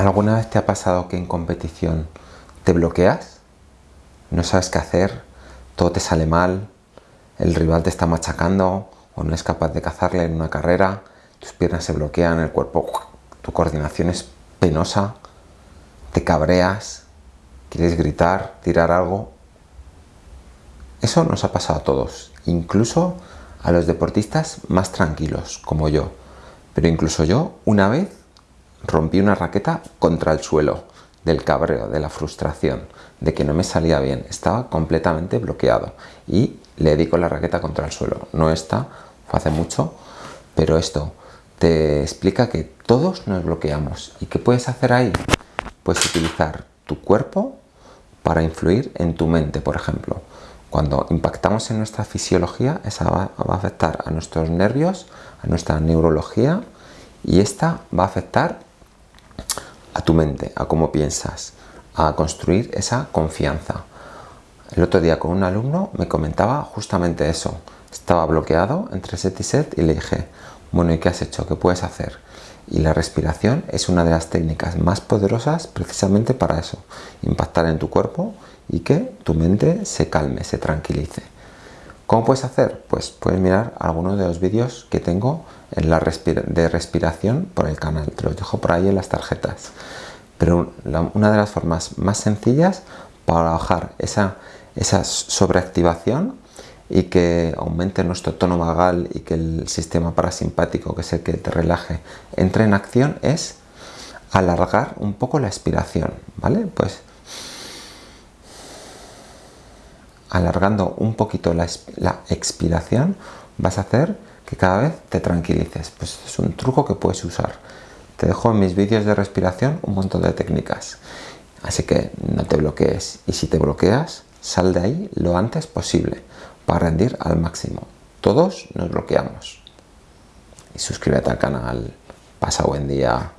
¿Alguna vez te ha pasado que en competición te bloqueas? No sabes qué hacer, todo te sale mal, el rival te está machacando o no es capaz de cazarle en una carrera, tus piernas se bloquean, el cuerpo, tu coordinación es penosa, te cabreas, quieres gritar, tirar algo. Eso nos ha pasado a todos, incluso a los deportistas más tranquilos, como yo. Pero incluso yo, una vez, rompí una raqueta contra el suelo del cabreo, de la frustración, de que no me salía bien. Estaba completamente bloqueado y le di con la raqueta contra el suelo. No está, fue hace mucho, pero esto te explica que todos nos bloqueamos. ¿Y qué puedes hacer ahí? Puedes utilizar tu cuerpo para influir en tu mente, por ejemplo. Cuando impactamos en nuestra fisiología, esa va, va a afectar a nuestros nervios, a nuestra neurología y esta va a afectar a tu mente, a cómo piensas, a construir esa confianza. El otro día con un alumno me comentaba justamente eso. Estaba bloqueado entre set y set y le dije, bueno, ¿y qué has hecho? ¿Qué puedes hacer? Y la respiración es una de las técnicas más poderosas precisamente para eso. Impactar en tu cuerpo y que tu mente se calme, se tranquilice. ¿Cómo puedes hacer? Pues puedes mirar algunos de los vídeos que tengo en la de respiración por el canal. Te los dejo por ahí en las tarjetas. Pero una de las formas más sencillas para bajar esa, esa sobreactivación y que aumente nuestro tono vagal y que el sistema parasimpático, que es el que te relaje, entre en acción es alargar un poco la expiración, ¿vale? Pues alargando un poquito la, expiración vas a hacer que cada vez te tranquilices. Pues es un truco que puedes usar. Te dejo en mis vídeos de respiración un montón de técnicas. Así que no te bloquees. Y si te bloqueas, sal de ahí lo antes posible para rendir al máximo. Todos nos bloqueamos. Y suscríbete al canal. Pasa buen día.